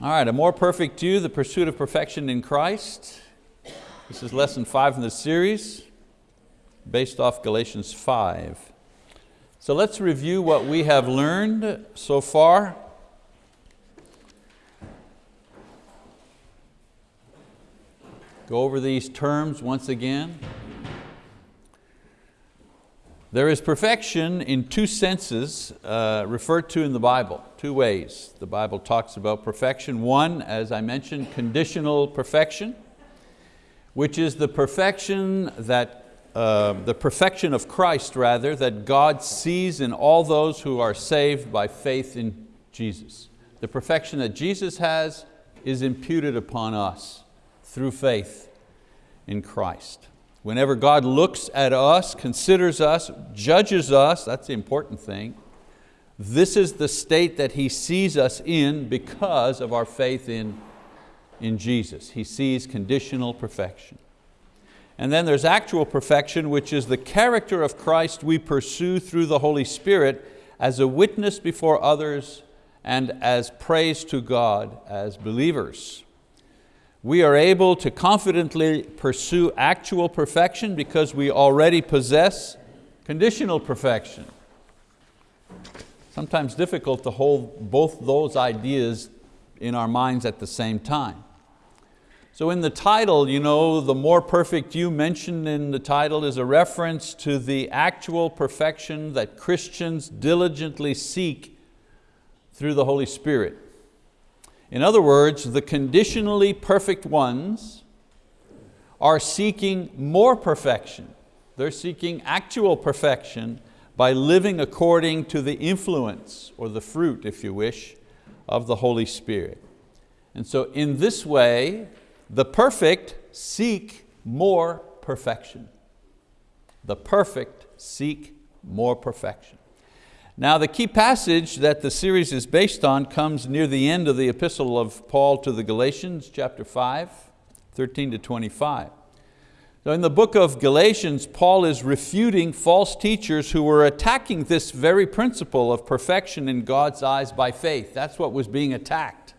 All right, a more perfect you, the pursuit of perfection in Christ. This is lesson five in the series, based off Galatians 5. So let's review what we have learned so far. Go over these terms once again. There is perfection in two senses uh, referred to in the Bible, two ways. The Bible talks about perfection. One, as I mentioned, conditional perfection, which is the perfection that, uh, the perfection of Christ rather, that God sees in all those who are saved by faith in Jesus. The perfection that Jesus has is imputed upon us through faith in Christ. Whenever God looks at us, considers us, judges us, that's the important thing, this is the state that He sees us in because of our faith in, in Jesus. He sees conditional perfection. And then there's actual perfection, which is the character of Christ we pursue through the Holy Spirit as a witness before others and as praise to God as believers we are able to confidently pursue actual perfection because we already possess conditional perfection. Sometimes difficult to hold both those ideas in our minds at the same time. So in the title, you know, the more perfect you mentioned in the title is a reference to the actual perfection that Christians diligently seek through the Holy Spirit. In other words, the conditionally perfect ones are seeking more perfection. They're seeking actual perfection by living according to the influence, or the fruit if you wish, of the Holy Spirit. And so in this way, the perfect seek more perfection. The perfect seek more perfection. Now the key passage that the series is based on comes near the end of the epistle of Paul to the Galatians, chapter 5, 13 to 25. So in the book of Galatians, Paul is refuting false teachers who were attacking this very principle of perfection in God's eyes by faith. That's what was being attacked.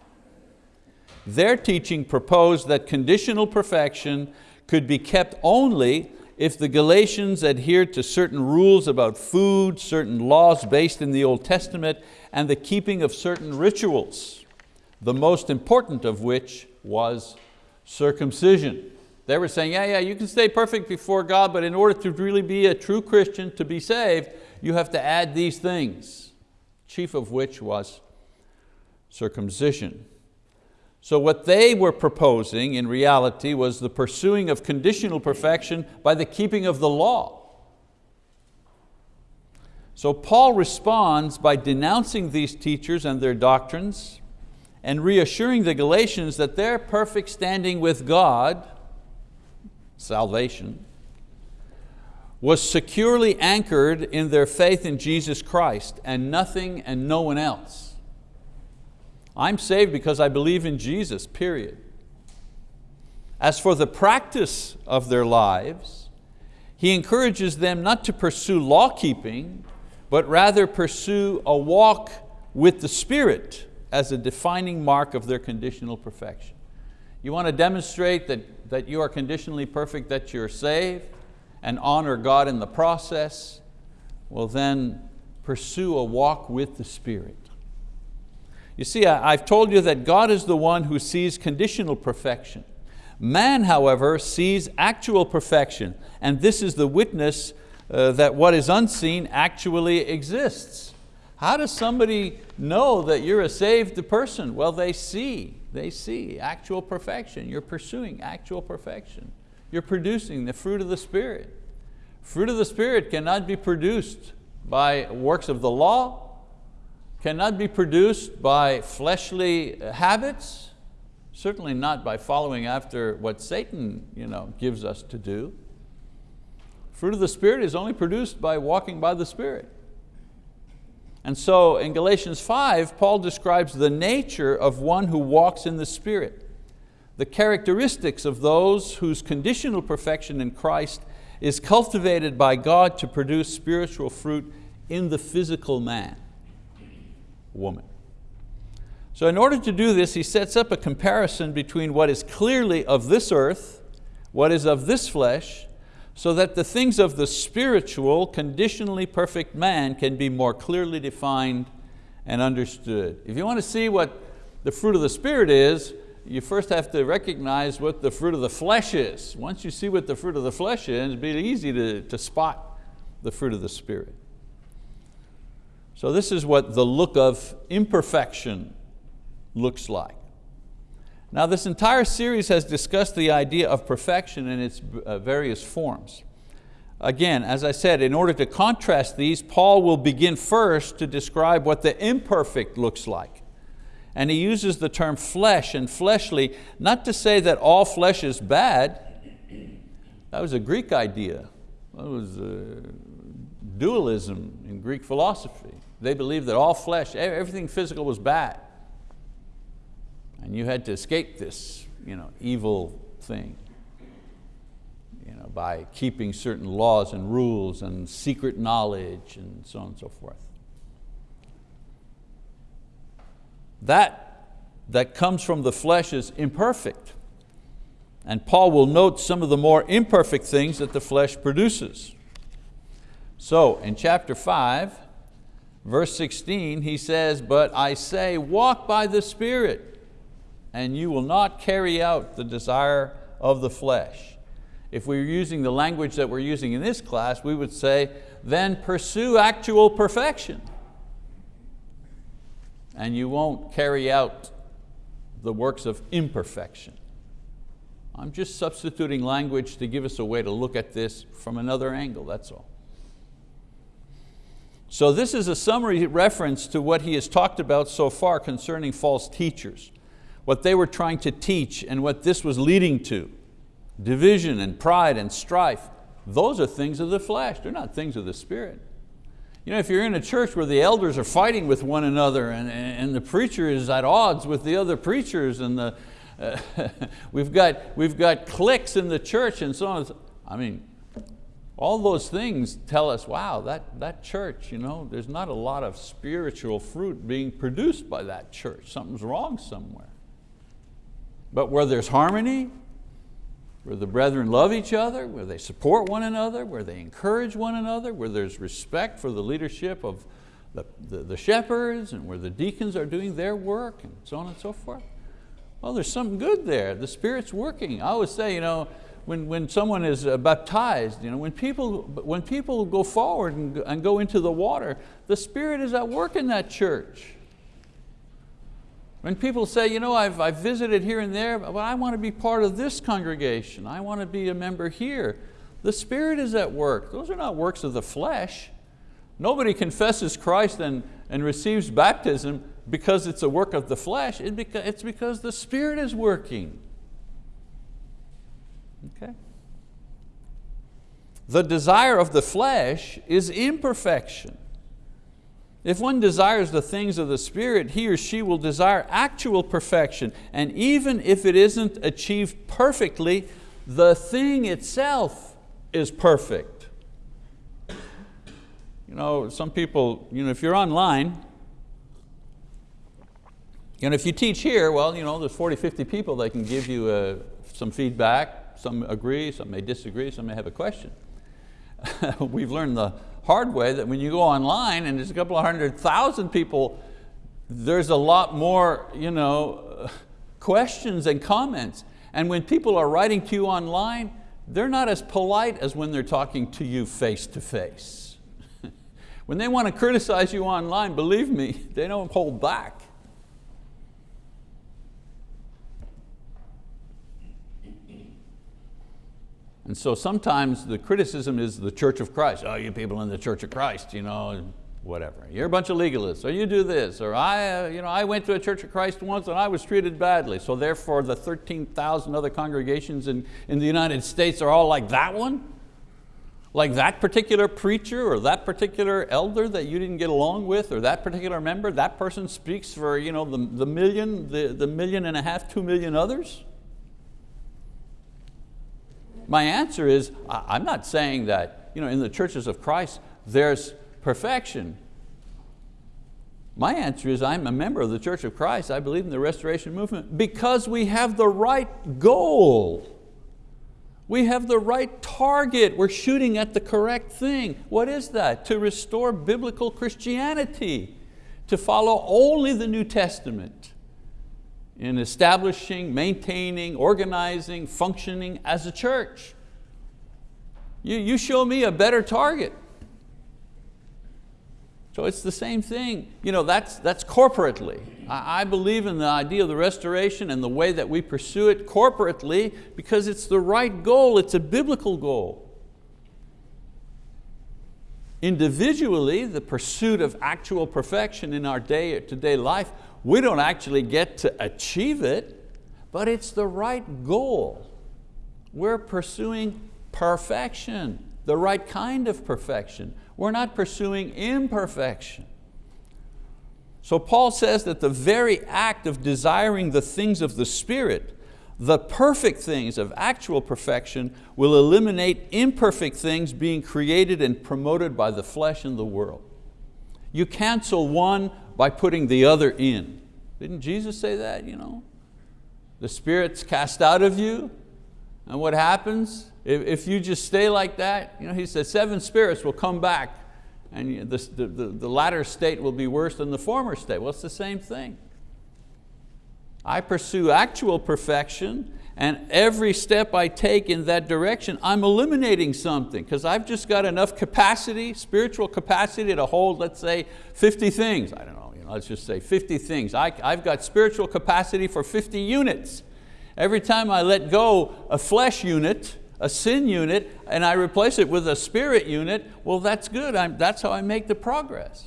Their teaching proposed that conditional perfection could be kept only if the Galatians adhered to certain rules about food, certain laws based in the Old Testament, and the keeping of certain rituals, the most important of which was circumcision. They were saying, yeah, yeah, you can stay perfect before God, but in order to really be a true Christian, to be saved, you have to add these things, chief of which was circumcision. So what they were proposing in reality was the pursuing of conditional perfection by the keeping of the law. So Paul responds by denouncing these teachers and their doctrines and reassuring the Galatians that their perfect standing with God, salvation, was securely anchored in their faith in Jesus Christ and nothing and no one else. I'm saved because I believe in Jesus, period. As for the practice of their lives, he encourages them not to pursue law keeping, but rather pursue a walk with the Spirit as a defining mark of their conditional perfection. You want to demonstrate that, that you are conditionally perfect, that you're saved, and honor God in the process, well then pursue a walk with the Spirit. You see, I've told you that God is the one who sees conditional perfection. Man, however, sees actual perfection, and this is the witness uh, that what is unseen actually exists. How does somebody know that you're a saved person? Well, they see, they see actual perfection. You're pursuing actual perfection. You're producing the fruit of the Spirit. Fruit of the Spirit cannot be produced by works of the law, cannot be produced by fleshly uh, habits, certainly not by following after what Satan you know, gives us to do. Fruit of the Spirit is only produced by walking by the Spirit. And so in Galatians 5, Paul describes the nature of one who walks in the Spirit, the characteristics of those whose conditional perfection in Christ is cultivated by God to produce spiritual fruit in the physical man woman. So in order to do this, he sets up a comparison between what is clearly of this earth, what is of this flesh, so that the things of the spiritual, conditionally perfect man can be more clearly defined and understood. If you want to see what the fruit of the Spirit is, you first have to recognize what the fruit of the flesh is. Once you see what the fruit of the flesh is, it'll be easy to, to spot the fruit of the Spirit. So this is what the look of imperfection looks like. Now this entire series has discussed the idea of perfection in its uh, various forms. Again, as I said, in order to contrast these, Paul will begin first to describe what the imperfect looks like. And he uses the term flesh and fleshly, not to say that all flesh is bad. That was a Greek idea. That was uh, dualism in Greek philosophy. They believed that all flesh, everything physical was bad. And you had to escape this you know, evil thing you know, by keeping certain laws and rules and secret knowledge and so on and so forth. That that comes from the flesh is imperfect. And Paul will note some of the more imperfect things that the flesh produces. So in chapter five, verse 16, he says, but I say, walk by the Spirit and you will not carry out the desire of the flesh. If we were using the language that we're using in this class, we would say, then pursue actual perfection. And you won't carry out the works of imperfection. I'm just substituting language to give us a way to look at this from another angle, that's all. So this is a summary reference to what he has talked about so far concerning false teachers what they were trying to teach and what this was leading to, division and pride and strife, those are things of the flesh, they're not things of the spirit. You know, if you're in a church where the elders are fighting with one another and, and the preacher is at odds with the other preachers and the, uh, we've, got, we've got cliques in the church and so on, I mean, all those things tell us, wow, that, that church, you know, there's not a lot of spiritual fruit being produced by that church. Something's wrong somewhere. But where there's harmony, where the brethren love each other, where they support one another, where they encourage one another, where there's respect for the leadership of the, the, the, shepherds and where the deacons are doing their work and so on and so forth. Well, there's something good there. The Spirit's working. I always say, you know, when, when someone is uh, baptized, you know, when, people, when people go forward and, and go into the water, the Spirit is at work in that church. When people say, you know, I've, I've visited here and there, but I want to be part of this congregation. I want to be a member here. The Spirit is at work. Those are not works of the flesh. Nobody confesses Christ and, and receives baptism because it's a work of the flesh. It's because the Spirit is working. Okay? The desire of the flesh is imperfection. If one desires the things of the Spirit, he or she will desire actual perfection. And even if it isn't achieved perfectly, the thing itself is perfect. You know, some people, you know, if you're online, and if you teach here, well, you know, there's 40, 50 people that can give you uh, some feedback. Some agree, some may disagree, some may have a question. We've learned the hard way that when you go online and there's a couple of hundred thousand people, there's a lot more you know, questions and comments. And when people are writing to you online, they're not as polite as when they're talking to you face to face. when they want to criticize you online, believe me, they don't hold back. And so sometimes the criticism is the Church of Christ. Oh, you people in the Church of Christ, you know, whatever. You're a bunch of legalists, or you do this, or I, uh, you know, I went to a Church of Christ once and I was treated badly, so therefore the 13,000 other congregations in, in the United States are all like that one? Like that particular preacher or that particular elder that you didn't get along with or that particular member, that person speaks for you know, the, the million, the, the million and a half, two million others? My answer is, I'm not saying that you know, in the churches of Christ there's perfection. My answer is I'm a member of the Church of Christ. I believe in the restoration movement because we have the right goal. We have the right target. We're shooting at the correct thing. What is that? To restore biblical Christianity, to follow only the New Testament in establishing, maintaining, organizing, functioning as a church. You, you show me a better target. So it's the same thing. You know, that's, that's corporately. I, I believe in the idea of the restoration and the way that we pursue it corporately because it's the right goal, it's a biblical goal. Individually, the pursuit of actual perfection in our day-to-day -day life, we don't actually get to achieve it, but it's the right goal. We're pursuing perfection, the right kind of perfection. We're not pursuing imperfection. So Paul says that the very act of desiring the things of the Spirit, the perfect things of actual perfection will eliminate imperfect things being created and promoted by the flesh and the world. You cancel one by putting the other in. Didn't Jesus say that? You know? The Spirit's cast out of you, and what happens? If, if you just stay like that, you know, he said seven spirits will come back and the, the, the latter state will be worse than the former state. Well, it's the same thing. I pursue actual perfection and every step I take in that direction, I'm eliminating something because I've just got enough capacity, spiritual capacity to hold, let's say, 50 things. I don't know, let's just say 50 things. I, I've got spiritual capacity for 50 units. Every time I let go a flesh unit, a sin unit, and I replace it with a spirit unit, well that's good, I'm, that's how I make the progress.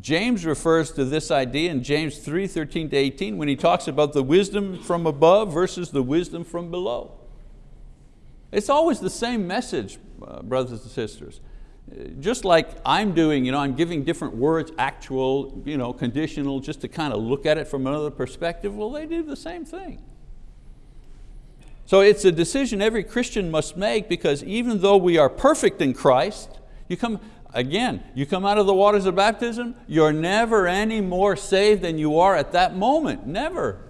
James refers to this idea in James 3, 13 to 18 when he talks about the wisdom from above versus the wisdom from below. It's always the same message, uh, brothers and sisters. Just like I'm doing, you know, I'm giving different words, actual, you know, conditional, just to kind of look at it from another perspective, well, they do the same thing. So it's a decision every Christian must make because even though we are perfect in Christ, you come, again, you come out of the waters of baptism, you're never any more saved than you are at that moment, never.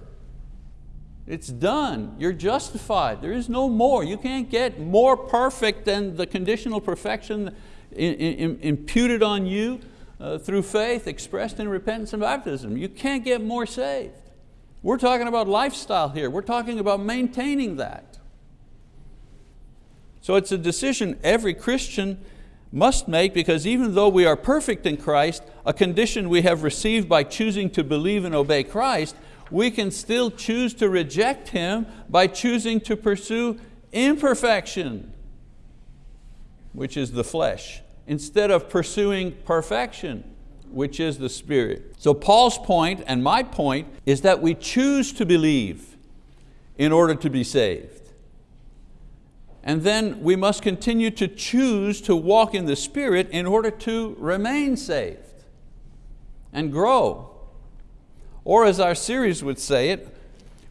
It's done, you're justified, there is no more. You can't get more perfect than the conditional perfection imputed on you uh, through faith expressed in repentance and baptism. You can't get more saved. We're talking about lifestyle here. We're talking about maintaining that. So it's a decision every Christian must make because even though we are perfect in Christ, a condition we have received by choosing to believe and obey Christ, we can still choose to reject Him by choosing to pursue imperfection, which is the flesh, instead of pursuing perfection, which is the Spirit. So Paul's point and my point is that we choose to believe in order to be saved. And then we must continue to choose to walk in the Spirit in order to remain saved and grow. Or as our series would say it,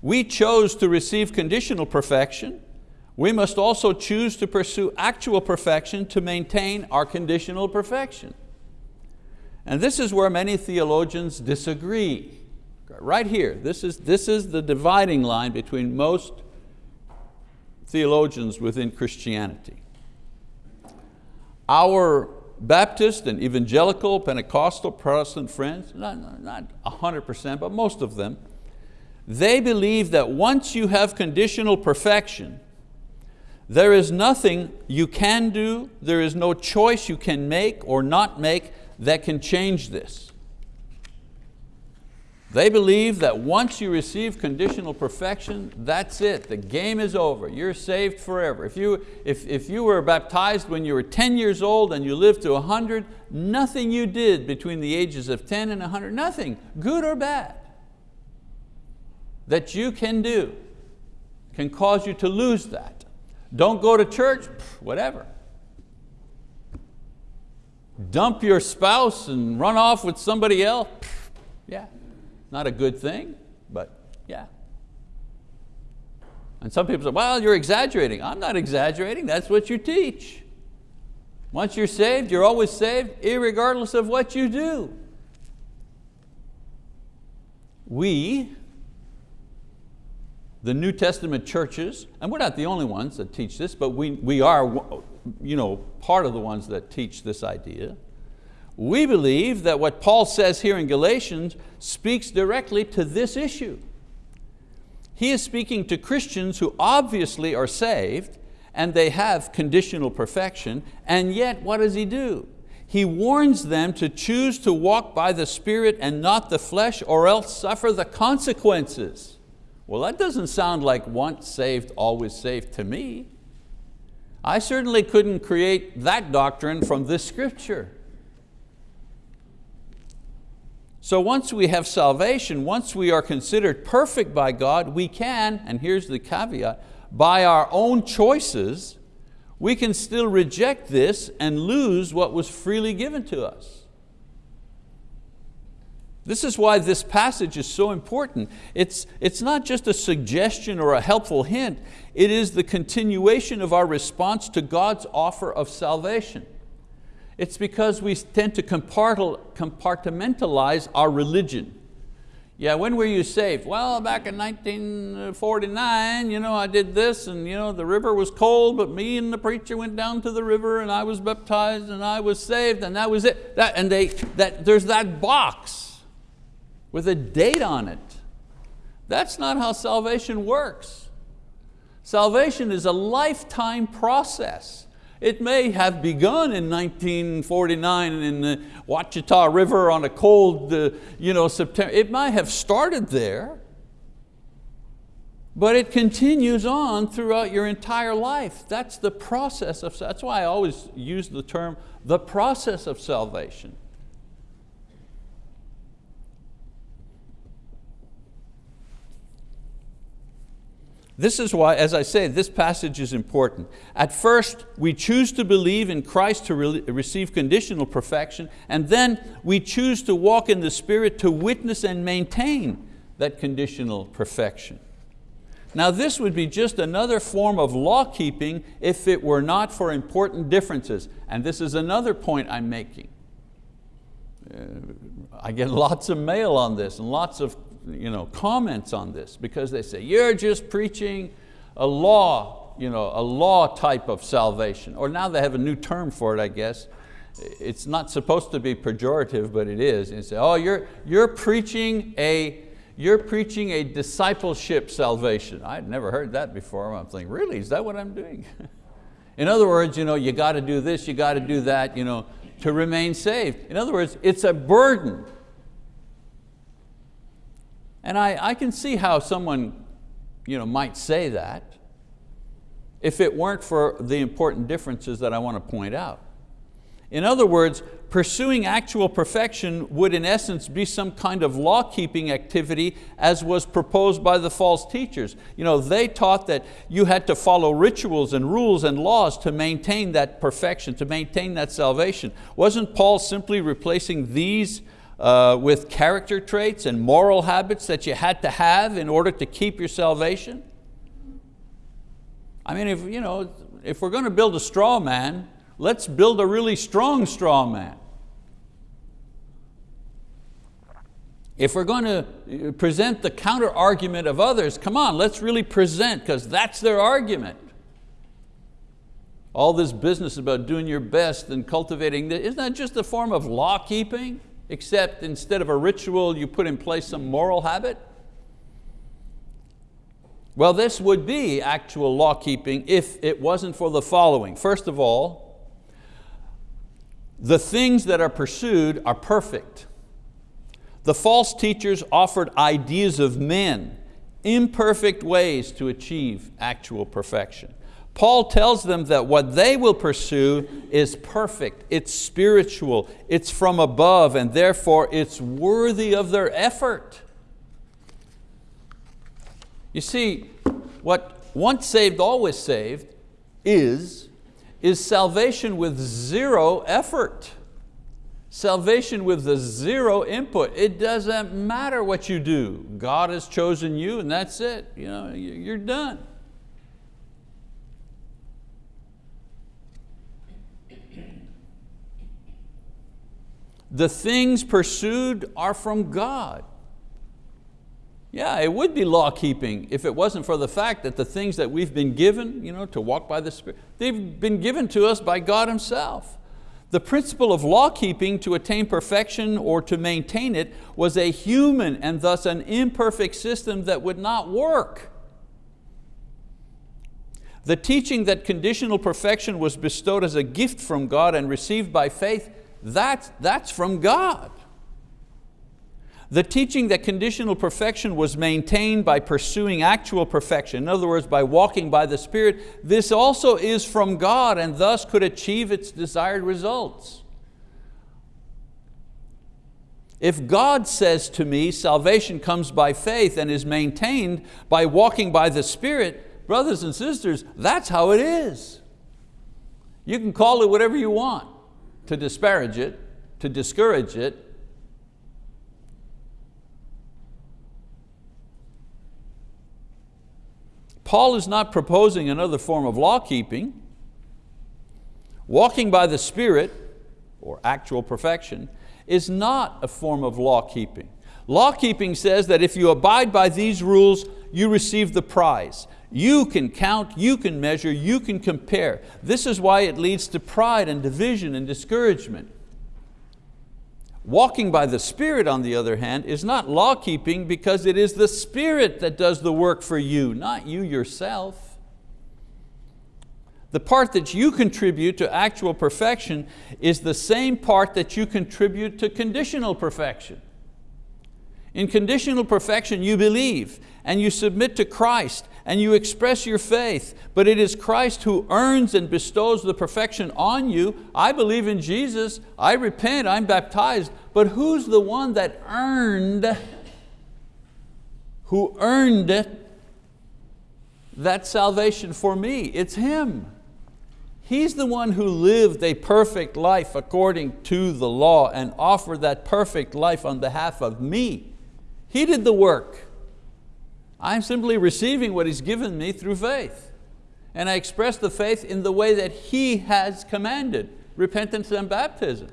we chose to receive conditional perfection, we must also choose to pursue actual perfection to maintain our conditional perfection. And this is where many theologians disagree. Right here, this is, this is the dividing line between most theologians within Christianity. Our Baptist and evangelical, Pentecostal, Protestant friends, not, not 100%, but most of them, they believe that once you have conditional perfection, there is nothing you can do, there is no choice you can make or not make that can change this. They believe that once you receive conditional perfection, that's it, the game is over, you're saved forever. If you, if, if you were baptized when you were 10 years old and you lived to 100, nothing you did between the ages of 10 and 100, nothing, good or bad, that you can do can cause you to lose that. Don't go to church, whatever dump your spouse and run off with somebody else, yeah, not a good thing, but yeah. And some people say, well, you're exaggerating. I'm not exaggerating, that's what you teach. Once you're saved, you're always saved, regardless of what you do. We, the New Testament churches, and we're not the only ones that teach this, but we, we are you know, part of the ones that teach this idea. We believe that what Paul says here in Galatians speaks directly to this issue. He is speaking to Christians who obviously are saved and they have conditional perfection, and yet what does he do? He warns them to choose to walk by the Spirit and not the flesh or else suffer the consequences. Well, that doesn't sound like once saved, always saved to me. I certainly couldn't create that doctrine from this scripture. So once we have salvation, once we are considered perfect by God, we can, and here's the caveat, by our own choices, we can still reject this and lose what was freely given to us. This is why this passage is so important. It's, it's not just a suggestion or a helpful hint, it is the continuation of our response to God's offer of salvation. It's because we tend to compartmentalize our religion. Yeah, when were you saved? Well, back in 1949, you know, I did this and you know, the river was cold, but me and the preacher went down to the river and I was baptized and I was saved and that was it. That, and they, that, there's that box with a date on it. That's not how salvation works. Salvation is a lifetime process. It may have begun in 1949 in the Ouachita River on a cold uh, you know, September. It might have started there, but it continues on throughout your entire life. That's the process of, that's why I always use the term, the process of salvation. This is why, as I say, this passage is important. At first, we choose to believe in Christ to re receive conditional perfection, and then we choose to walk in the Spirit to witness and maintain that conditional perfection. Now this would be just another form of law keeping if it were not for important differences. And this is another point I'm making. Uh, I get lots of mail on this and lots of you know, comments on this because they say, you're just preaching a law, you know, a law type of salvation. Or now they have a new term for it, I guess. It's not supposed to be pejorative, but it is. And say, oh, you're, you're preaching a, you're preaching a discipleship salvation. I'd never heard that before. I'm thinking, really, is that what I'm doing? In other words, you, know, you got to do this, you got to do that you know, to remain saved. In other words, it's a burden. And I, I can see how someone you know, might say that if it weren't for the important differences that I want to point out. In other words, pursuing actual perfection would in essence be some kind of law-keeping activity as was proposed by the false teachers. You know, they taught that you had to follow rituals and rules and laws to maintain that perfection, to maintain that salvation. Wasn't Paul simply replacing these uh, with character traits and moral habits that you had to have in order to keep your salvation? I mean, if, you know, if we're going to build a straw man, let's build a really strong straw man. If we're going to present the counter argument of others, come on, let's really present, because that's their argument. All this business about doing your best and cultivating, isn't that just a form of law keeping? Except instead of a ritual, you put in place some moral habit? Well, this would be actual law keeping if it wasn't for the following. First of all, the things that are pursued are perfect. The false teachers offered ideas of men, imperfect ways to achieve actual perfection. Paul tells them that what they will pursue is perfect, it's spiritual, it's from above, and therefore it's worthy of their effort. You see, what once saved, always saved is, is salvation with zero effort. Salvation with the zero input. It doesn't matter what you do. God has chosen you and that's it. You know, you're done. The things pursued are from God. Yeah, it would be law keeping if it wasn't for the fact that the things that we've been given you know, to walk by the Spirit, they've been given to us by God Himself. The principle of law keeping to attain perfection or to maintain it was a human and thus an imperfect system that would not work. The teaching that conditional perfection was bestowed as a gift from God and received by faith, that's, that's from God. The teaching that conditional perfection was maintained by pursuing actual perfection, in other words, by walking by the Spirit, this also is from God and thus could achieve its desired results. If God says to me, salvation comes by faith and is maintained by walking by the Spirit, brothers and sisters, that's how it is. You can call it whatever you want to disparage it, to discourage it, Paul is not proposing another form of law keeping. Walking by the Spirit, or actual perfection, is not a form of law keeping. Law keeping says that if you abide by these rules, you receive the prize. You can count, you can measure, you can compare. This is why it leads to pride and division and discouragement. Walking by the Spirit, on the other hand, is not law keeping because it is the Spirit that does the work for you, not you yourself. The part that you contribute to actual perfection is the same part that you contribute to conditional perfection. In conditional perfection you believe and you submit to Christ and you express your faith, but it is Christ who earns and bestows the perfection on you. I believe in Jesus, I repent, I'm baptized, but who's the one that earned, who earned that salvation for me? It's Him. He's the one who lived a perfect life according to the law and offered that perfect life on behalf of me. He did the work. I'm simply receiving what He's given me through faith. And I express the faith in the way that He has commanded, repentance and baptism.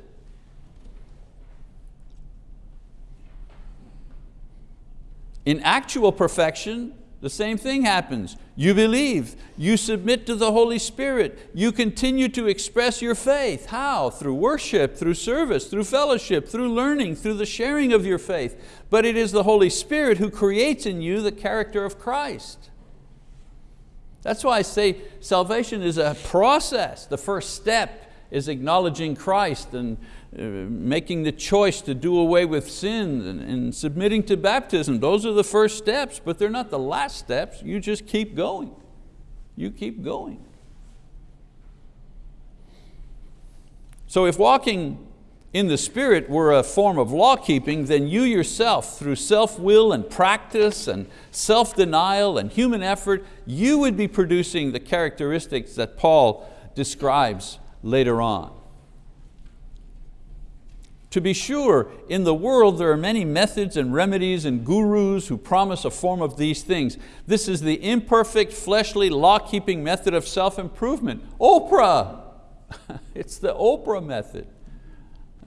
In actual perfection, the same thing happens. You believe, you submit to the Holy Spirit, you continue to express your faith. How? Through worship, through service, through fellowship, through learning, through the sharing of your faith. But it is the Holy Spirit who creates in you the character of Christ. That's why I say salvation is a process. The first step is acknowledging Christ and uh, making the choice to do away with sin and, and submitting to baptism. Those are the first steps, but they're not the last steps. You just keep going. You keep going. So if walking in the Spirit were a form of law keeping, then you yourself, through self-will and practice and self-denial and human effort, you would be producing the characteristics that Paul describes later on. To be sure, in the world there are many methods and remedies and gurus who promise a form of these things. This is the imperfect, fleshly, law-keeping method of self-improvement. Oprah! it's the Oprah method.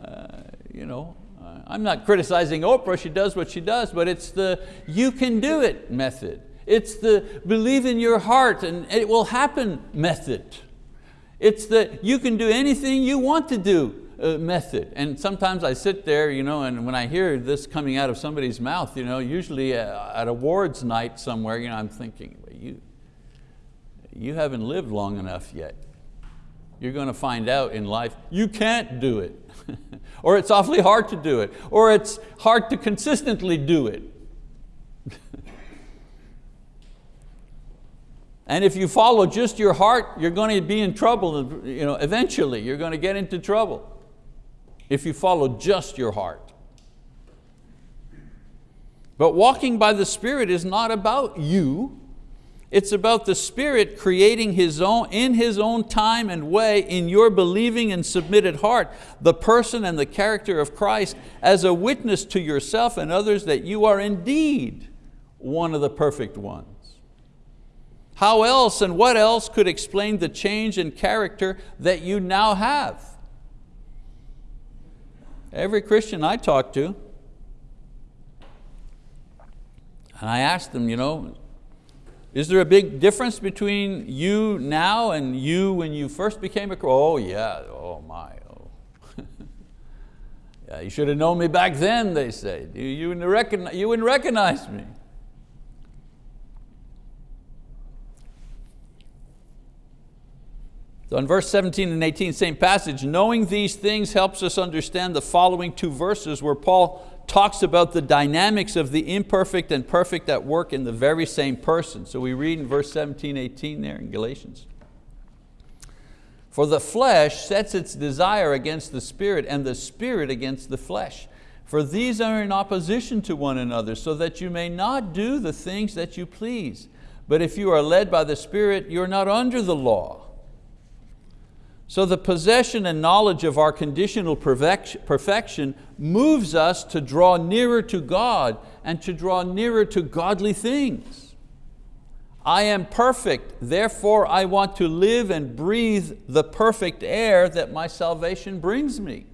Uh, you know, uh, I'm not criticizing Oprah, she does what she does, but it's the you can do it method. It's the believe in your heart and it will happen method. It's the you can do anything you want to do uh, method. And sometimes I sit there, you know, and when I hear this coming out of somebody's mouth, you know, usually uh, at awards night somewhere, you know, I'm thinking, you, you haven't lived long enough yet. You're going to find out in life, you can't do it. or it's awfully hard to do it. Or it's hard to consistently do it. And if you follow just your heart, you're going to be in trouble. You know, eventually, you're going to get into trouble if you follow just your heart. But walking by the Spirit is not about you. It's about the Spirit creating his own, in His own time and way in your believing and submitted heart the person and the character of Christ as a witness to yourself and others that you are indeed one of the perfect ones. How else and what else could explain the change in character that you now have? Every Christian I talk to. And I ask them, you know, is there a big difference between you now and you when you first became a Christian? Oh yeah, oh my, oh. yeah, you should have known me back then, they say. You, you, wouldn't recognize, you wouldn't recognize me. So in verse 17 and 18, same passage, knowing these things helps us understand the following two verses where Paul talks about the dynamics of the imperfect and perfect at work in the very same person. So we read in verse 17, 18 there in Galatians. For the flesh sets its desire against the spirit and the spirit against the flesh. For these are in opposition to one another so that you may not do the things that you please. But if you are led by the Spirit, you're not under the law. So the possession and knowledge of our conditional perfection moves us to draw nearer to God and to draw nearer to godly things. I am perfect, therefore I want to live and breathe the perfect air that my salvation brings me.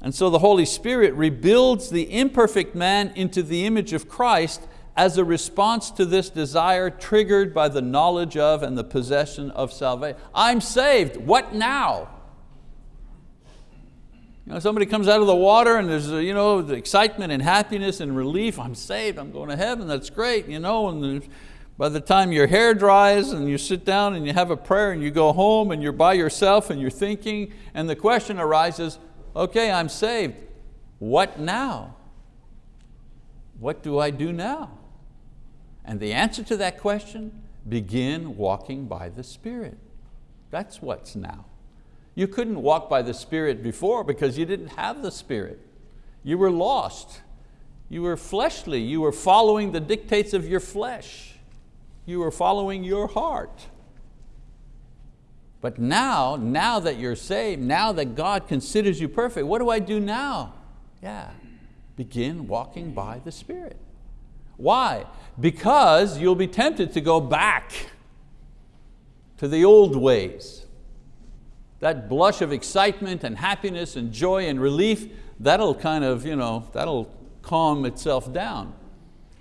And so the Holy Spirit rebuilds the imperfect man into the image of Christ as a response to this desire triggered by the knowledge of and the possession of salvation. I'm saved, what now? You know, somebody comes out of the water and there's you know, the excitement and happiness and relief, I'm saved, I'm going to heaven, that's great. You know, and by the time your hair dries and you sit down and you have a prayer and you go home and you're by yourself and you're thinking and the question arises, okay, I'm saved, what now? What do I do now? And the answer to that question, begin walking by the Spirit. That's what's now. You couldn't walk by the Spirit before because you didn't have the Spirit. You were lost. You were fleshly. You were following the dictates of your flesh. You were following your heart. But now, now that you're saved, now that God considers you perfect, what do I do now? Yeah, begin walking by the Spirit. Why? Because you'll be tempted to go back to the old ways. That blush of excitement and happiness and joy and relief, that'll kind of, you know, that'll calm itself down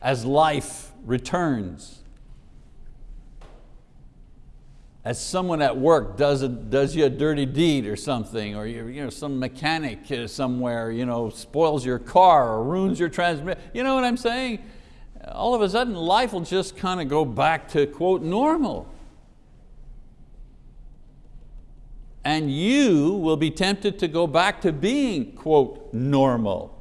as life returns. As someone at work does, a, does you a dirty deed or something, or you, you know, some mechanic somewhere you know, spoils your car or ruins your transmission, you know what I'm saying? All of a sudden life will just kind of go back to quote normal. And you will be tempted to go back to being quote normal.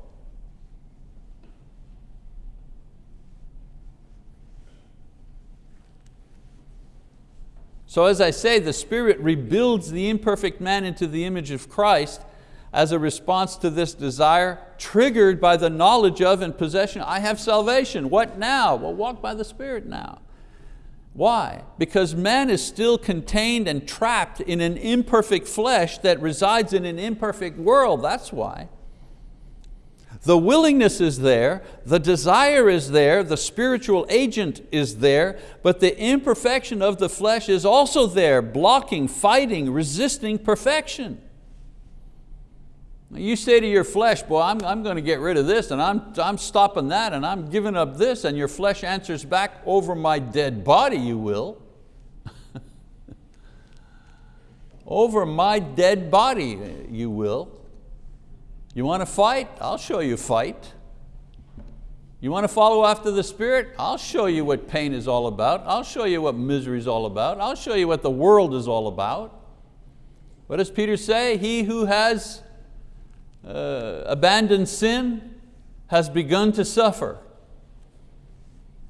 So as I say, the Spirit rebuilds the imperfect man into the image of Christ as a response to this desire, triggered by the knowledge of and possession, I have salvation. What now? Well, walk by the Spirit now. Why? Because man is still contained and trapped in an imperfect flesh that resides in an imperfect world, that's why. The willingness is there, the desire is there, the spiritual agent is there, but the imperfection of the flesh is also there, blocking, fighting, resisting perfection. You say to your flesh, boy, I'm, I'm going to get rid of this and I'm, I'm stopping that and I'm giving up this and your flesh answers back, over my dead body you will. over my dead body you will. You want to fight? I'll show you fight. You want to follow after the Spirit? I'll show you what pain is all about. I'll show you what misery is all about. I'll show you what the world is all about. What does Peter say? He who has uh, abandoned sin has begun to suffer.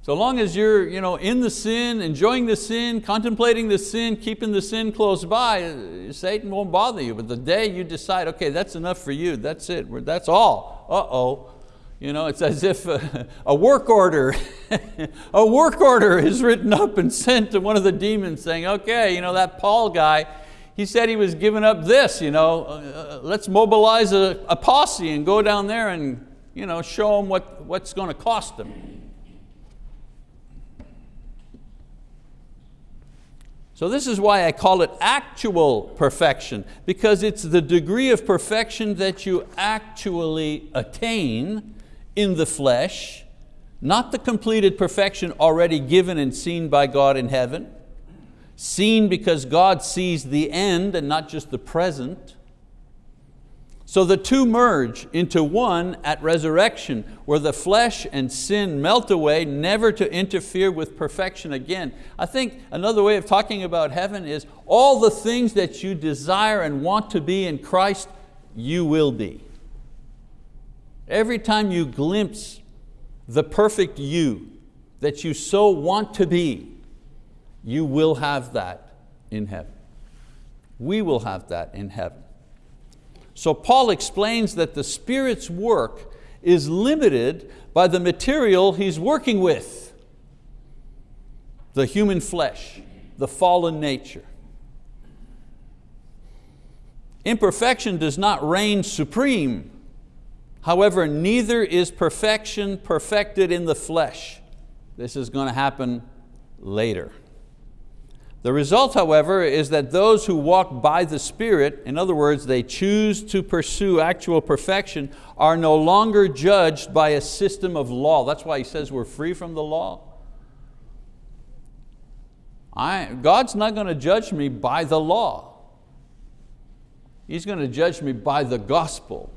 So long as you're you know, in the sin, enjoying the sin, contemplating the sin, keeping the sin close by, uh, Satan won't bother you. But the day you decide, okay, that's enough for you, that's it, that's all, uh-oh. You know, it's as if a, a work order, a work order is written up and sent to one of the demons saying, okay, you know, that Paul guy, he said he was giving up this, you know, uh, let's mobilize a, a, posse and go down there and you know, show them what, what's going to cost them. So this is why I call it actual perfection, because it's the degree of perfection that you actually attain in the flesh, not the completed perfection already given and seen by God in heaven, seen because God sees the end and not just the present. So the two merge into one at resurrection, where the flesh and sin melt away, never to interfere with perfection again. I think another way of talking about heaven is all the things that you desire and want to be in Christ, you will be. Every time you glimpse the perfect you that you so want to be, you will have that in heaven. We will have that in heaven. So Paul explains that the Spirit's work is limited by the material he's working with, the human flesh, the fallen nature. Imperfection does not reign supreme. However, neither is perfection perfected in the flesh. This is going to happen later. The result, however, is that those who walk by the Spirit, in other words, they choose to pursue actual perfection, are no longer judged by a system of law. That's why he says we're free from the law. I, God's not going to judge me by the law. He's going to judge me by the gospel.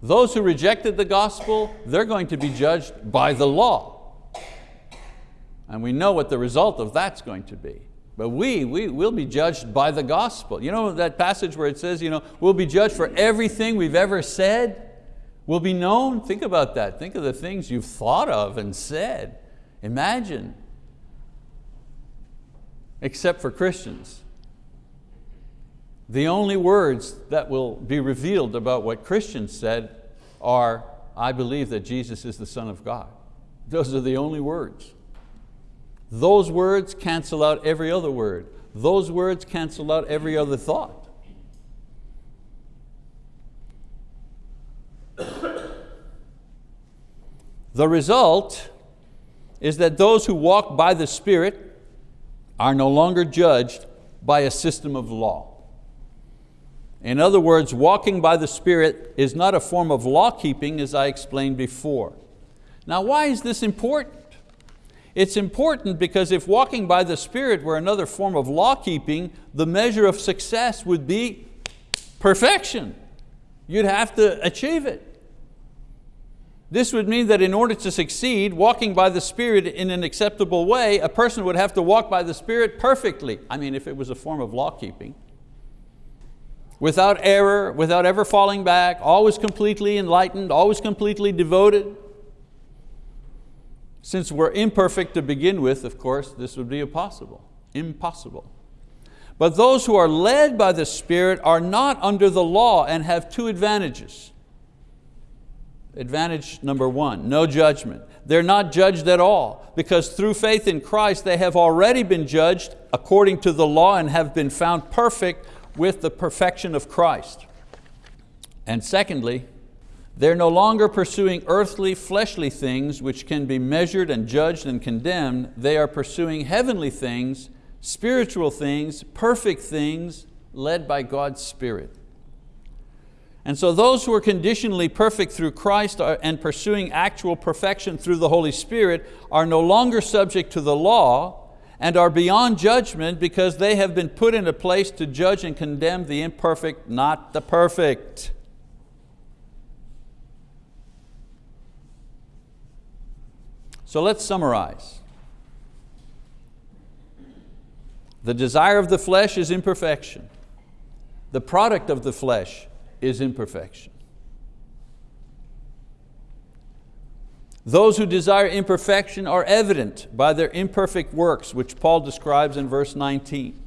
Those who rejected the gospel, they're going to be judged by the law. And we know what the result of that's going to be. But we, we will be judged by the gospel. You know that passage where it says, you know, we'll be judged for everything we've ever said? Will be known? Think about that. Think of the things you've thought of and said. Imagine. Except for Christians. The only words that will be revealed about what Christians said are, I believe that Jesus is the Son of God. Those are the only words. Those words cancel out every other word. Those words cancel out every other thought. The result is that those who walk by the Spirit are no longer judged by a system of law. In other words, walking by the Spirit is not a form of law keeping as I explained before. Now why is this important? It's important because if walking by the Spirit were another form of law keeping, the measure of success would be perfection. You'd have to achieve it. This would mean that in order to succeed, walking by the Spirit in an acceptable way, a person would have to walk by the Spirit perfectly. I mean, if it was a form of law keeping. Without error, without ever falling back, always completely enlightened, always completely devoted. Since we're imperfect to begin with, of course, this would be impossible, impossible. But those who are led by the Spirit are not under the law and have two advantages. Advantage number one, no judgment. They're not judged at all because through faith in Christ they have already been judged according to the law and have been found perfect with the perfection of Christ. And secondly, they're no longer pursuing earthly, fleshly things which can be measured and judged and condemned. They are pursuing heavenly things, spiritual things, perfect things, led by God's Spirit. And so those who are conditionally perfect through Christ and pursuing actual perfection through the Holy Spirit are no longer subject to the law and are beyond judgment because they have been put in a place to judge and condemn the imperfect, not the perfect. So let's summarize. The desire of the flesh is imperfection. The product of the flesh is imperfection. Those who desire imperfection are evident by their imperfect works, which Paul describes in verse 19.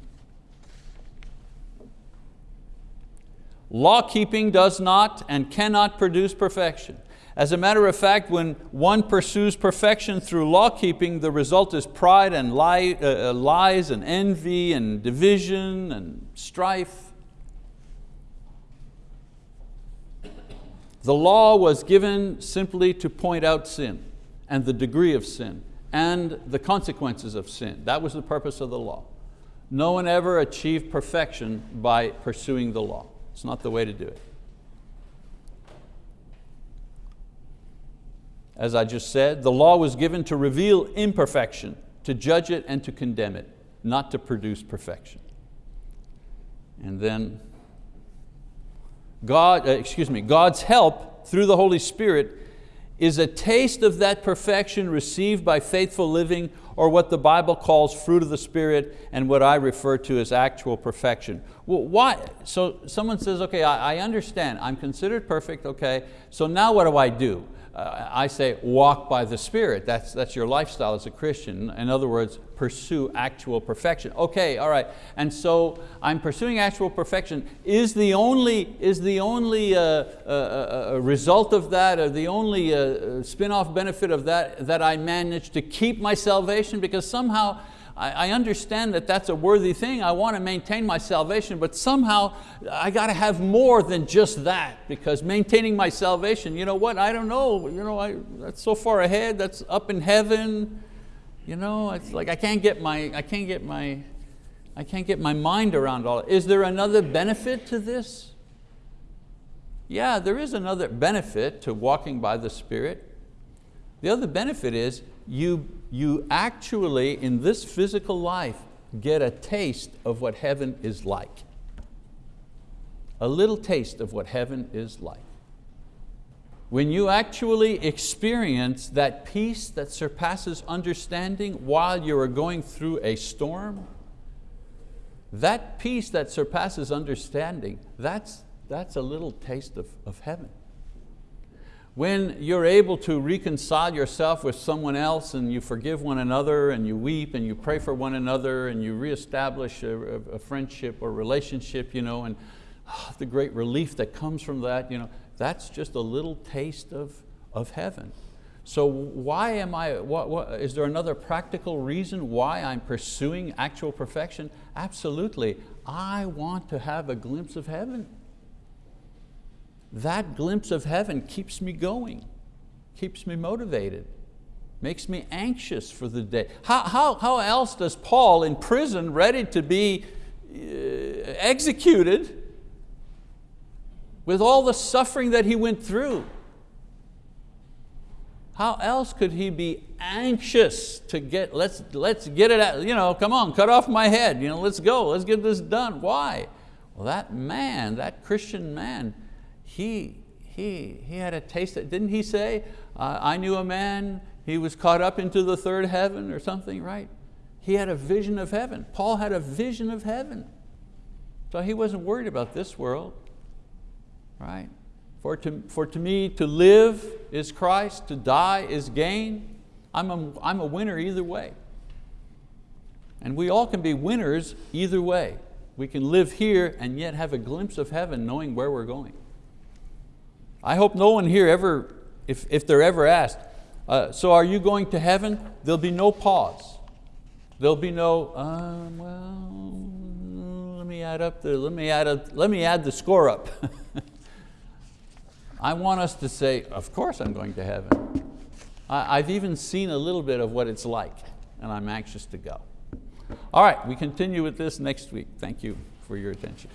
Law keeping does not and cannot produce perfection. As a matter of fact, when one pursues perfection through law keeping, the result is pride and lie, uh, uh, lies and envy and division and strife. The law was given simply to point out sin and the degree of sin and the consequences of sin. That was the purpose of the law. No one ever achieved perfection by pursuing the law. It's not the way to do it. As I just said, the law was given to reveal imperfection, to judge it and to condemn it, not to produce perfection. And then God, uh, excuse me, God's help through the Holy Spirit is a taste of that perfection received by faithful living or what the Bible calls fruit of the Spirit and what I refer to as actual perfection. Well, why? So someone says, okay, I, I understand, I'm considered perfect, okay, so now what do I do? Uh, I say walk by the Spirit. That's, that's your lifestyle as a Christian. In other words, pursue actual perfection. Okay, all right, and so I'm pursuing actual perfection. Is the only, is the only uh, uh, uh result of that, or the only uh, spin-off benefit of that, that I manage to keep my salvation? Because somehow I, understand that that's a worthy thing. I want to maintain my salvation, but somehow I got to have more than just that because maintaining my salvation, you know what, I don't know, you know, I, that's so far ahead, that's up in heaven. You know, it's like I can't get my, I can't get my, I can't get my mind around all. Is there another benefit to this? Yeah, there is another benefit to walking by the Spirit. The other benefit is you, you actually, in this physical life, get a taste of what heaven is like. A little taste of what heaven is like. When you actually experience that peace that surpasses understanding while you are going through a storm, that peace that surpasses understanding, that's, that's a little taste of, of heaven. When you're able to reconcile yourself with someone else and you forgive one another and you weep and you pray for one another and you reestablish a, a friendship or relationship you know, and oh, the great relief that comes from that, you know, that's just a little taste of, of heaven. So why am I, what, what, is there another practical reason why I'm pursuing actual perfection? Absolutely, I want to have a glimpse of heaven that glimpse of heaven keeps me going, keeps me motivated, makes me anxious for the day. How, how, how else does Paul in prison ready to be uh, executed with all the suffering that he went through? How else could he be anxious to get, let's, let's get it out, you know, come on, cut off my head, you know, let's go, let's get this done. Why? Well, that man, that Christian man, he, he, he had a taste, that, didn't he say, uh, I knew a man, he was caught up into the third heaven or something, right? He had a vision of heaven. Paul had a vision of heaven. So he wasn't worried about this world, right? For to, for to me to live is Christ, to die is gain. I'm a, I'm a winner either way. And we all can be winners either way. We can live here and yet have a glimpse of heaven knowing where we're going. I hope no one here ever, if, if they're ever asked, uh, so are you going to heaven? There'll be no pause. There'll be no, uh, well, let me add up the, let me add, a, let me add the score up. I want us to say, of course I'm going to heaven. I, I've even seen a little bit of what it's like and I'm anxious to go. All right, we continue with this next week. Thank you for your attention.